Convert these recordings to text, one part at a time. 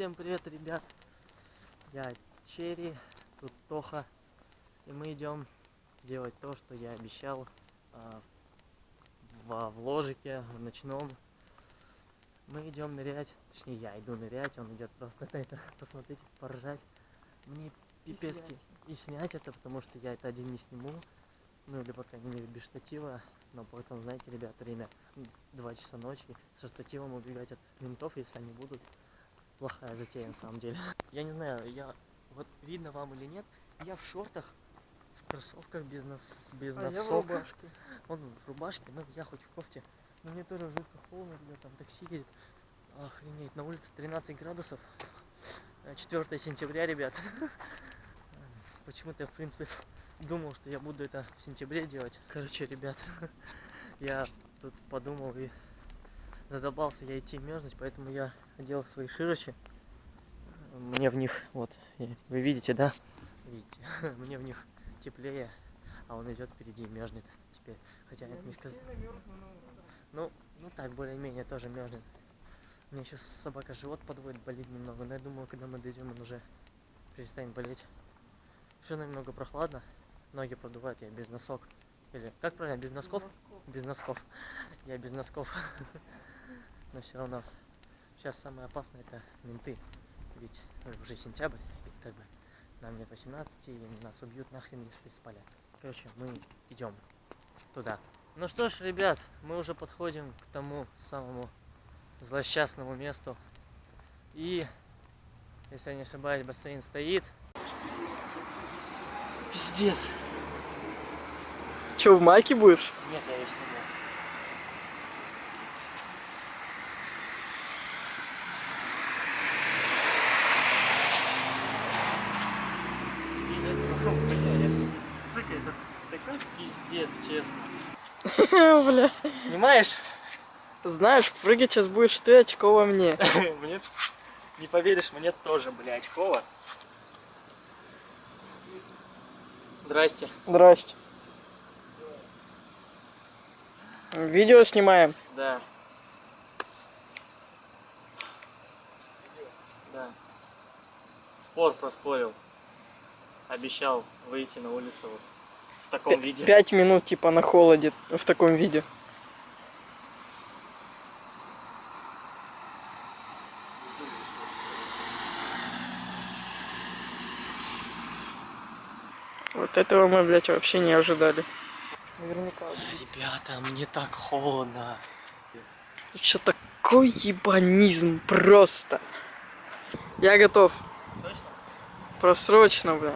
Всем привет, ребят! Я Черри, тут Тоха, и мы идем делать то, что я обещал а, во вложике, в ночном. Мы идем нырять, точнее я иду нырять, он идет просто на это посмотреть, поржать. Мне пипецки и снять это, потому что я это один не сниму. Ну или по крайней мере без штатива. Но потом, знаете, ребят, время 2 часа ночи. Со штативом убегать от ментов, если они будут. Плохая затея на самом деле. Я не знаю, я вот видно вам или нет, я в шортах, в кроссовках без, нос, без А я в носок. рубашке. Он в рубашке, ну я хоть в кофте. Но мне тоже жутко холодно, ребят, там такси едет. Охренеть, на улице 13 градусов. Э, 4 сентября, ребят. Почему-то я, в принципе, думал, что я буду это в сентябре делать. Короче, ребят, я тут подумал и задолбался я идти мерзнуть, поэтому я одел свои широчи. Мне в них, вот, вы видите, да? Видите, мне в них теплее, а он идет впереди и мерзнет теперь. Хотя я не сказал. Ну, ну так, более-менее тоже мерзнет. Мне сейчас собака живот подводит, болит немного, но я думаю, когда мы дойдем, он уже перестанет болеть. Все немного прохладно, ноги продувают, я без носок. Или, как правильно, без носков? Без носков. Я без носков. Но все равно. Сейчас самое опасное это менты. Ведь уже сентябрь, и как бы нам нет 18, и нас убьют нахрен, если спалят. Короче, мы идем туда. Ну что ж, ребят, мы уже подходим к тому самому злосчастному месту. И, если я не ошибаюсь, бассейн стоит. Пиздец. Че, в майке будешь? Нет, я ее сниму. Сука, это такой пиздец, честно. Бля. Снимаешь? Знаешь, прыгать сейчас будешь ты, очково мне. Мне не поверишь, мне тоже, бля, очково. Здрасте. Здрасте. Видео снимаем. Да. Да. Спор проспорил. Обещал выйти на улицу вот в таком П- виде. Пять минут типа на холоде в таком виде. Вот этого мы, блядь, вообще не ожидали. Наверняка. Ребята, мне так холодно. Что такой ебанизм просто. Я готов. Точно? Просрочно, бля.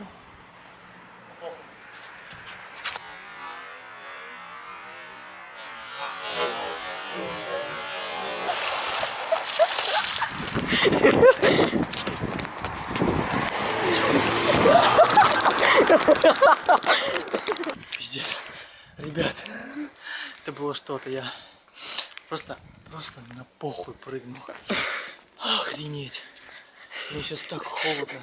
Пиздец. Ребят, это было что-то. Я просто, просто на похуй прыгнул. Охренеть. Мне сейчас так холодно.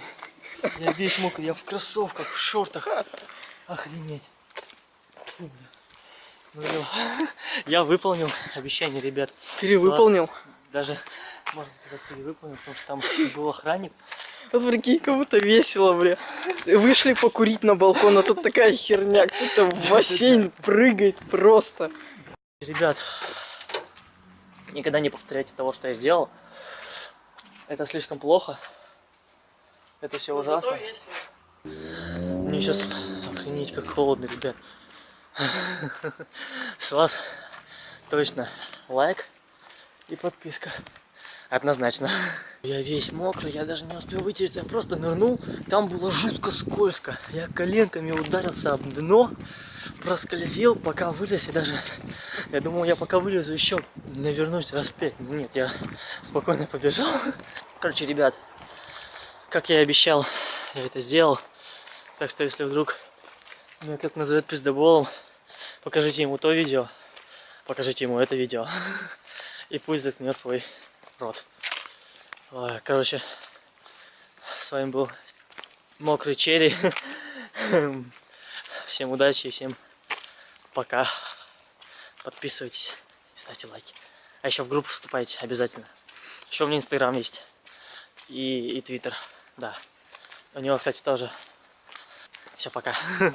Я весь мокрый, я в кроссовках, в шортах. Охренеть. Ну, я- я выполнил обещание, ребят. Перевыполнил. Даже, можно сказать, перевыполнил, потому что там был охранник. Вот прикинь, кому-то весело, бля. Вышли покурить на балкон, а тут такая херня. Кто-то в бассейн прыгает просто. Ребят, никогда не повторяйте того, что я сделал. Это слишком плохо. Это все ужасно. Мне сейчас охренеть как холодно, ребят. С вас точно лайк и подписка. Однозначно. Я весь мокрый, я даже не успел вытереться, я просто нырнул. Там было жутко скользко. Я коленками ударился об дно, проскользил, пока вылез. И даже, я думал, я пока вылезу еще навернусь раз пять. Нет, я спокойно побежал. Короче, ребят, как я и обещал, я это сделал. Так что, если вдруг меня кто-то назовет пиздоболом, покажите ему то видео, покажите ему это видео. И пусть заткнет свой рот. Короче, с вами был Мокрый Черри. Всем удачи и всем пока. Подписывайтесь и ставьте лайки. А еще в группу вступайте обязательно. Еще у меня инстаграм есть. и, и Твиттер. Да. У него, кстати, тоже. Все, пока.